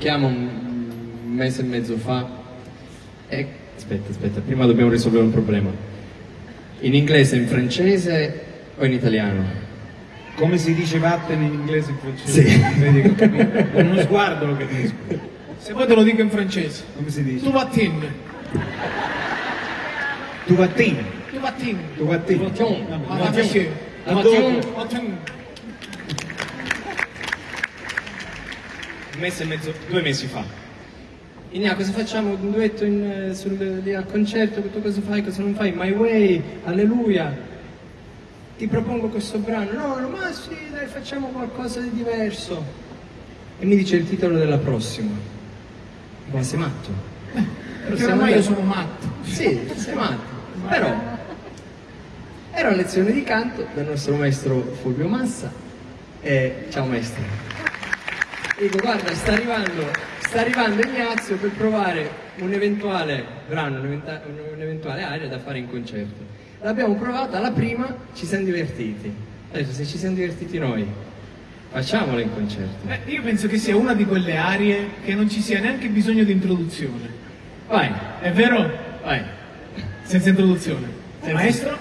chiamo un mese e mezzo fa e... Aspetta, aspetta, prima dobbiamo risolvere un problema. In inglese, in francese o in italiano? Come si dice vattene in inglese e in francese? Sì. Vedi che. Con uno sguardo lo capisco. Se vuoi te lo dico in francese. Come si dice? Tu vatin. Tu vattini. Tu vatin. Tu vattini. Vattini. Vabbè, Ah, Vattini. Mese e mezzo, due mesi fa. Inia, cosa facciamo? Un duetto in, sul, lì al concerto? Tu cosa fai, cosa non fai? My Way, Alleluia. Ti propongo questo brano. No, no, ma sì, dai, facciamo qualcosa di diverso. E mi dice il titolo della prossima. Ma sei matto? Perché ormai io sono matto. Sì, sei matto. Però era una lezione di canto dal nostro maestro Fulvio Massa. E ciao maestro. Dico, guarda, sta arrivando, sta arrivando Ignazio per provare un eventuale brano, un'eventuale aria da fare in concerto. L'abbiamo provata, alla prima ci siamo divertiti. Detto, se ci siamo divertiti noi, facciamola in concerto. Beh, io penso che sia una di quelle arie che non ci sia neanche bisogno di introduzione. Vai, È vero? vai. Senza introduzione. Maestro?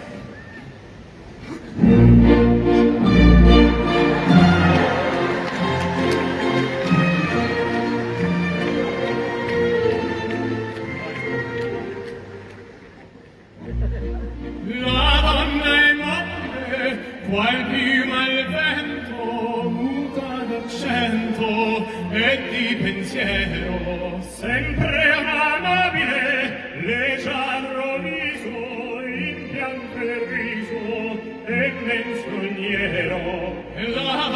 qual piuma il vento muta d'accento e di pensiero sempre amabile leggiadro viso in pianto e riso e menzognero la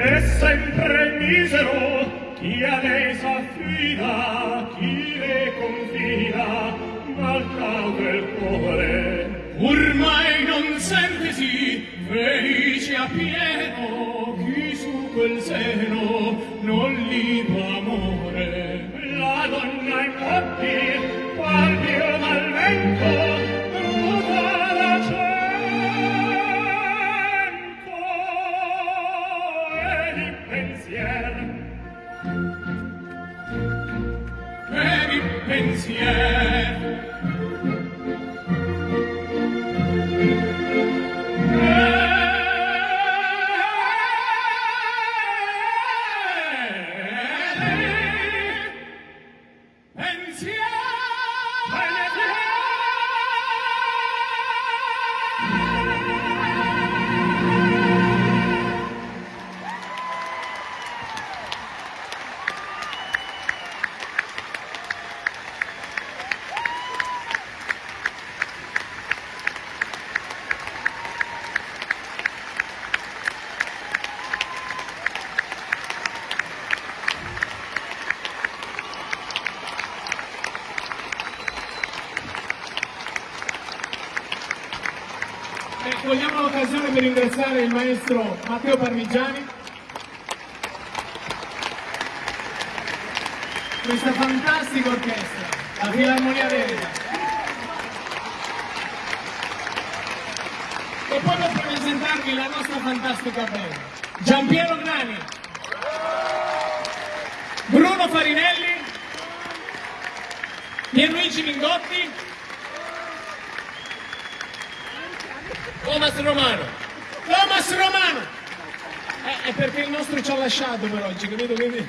E sempre misero chi a lei s'affida, chi mia mal cade il cuore. Ormai non sente sì felice a pieno chi su quel seno non li amore. La donna in coppie qual mio malvento pensier e Eh, cogliamo l'occasione per ringraziare il maestro Matteo Parmigiani. Questa fantastica orchestra, la Filarmonia Veneta. E poi per presentarvi la nostra fantastica band. Giampiero Grani, Bruno Farinelli, Pierluigi Mingotti, Thomas Romano. Thomas Romano! Eh, è perché il nostro ci ha lasciato per oggi, capito? Quindi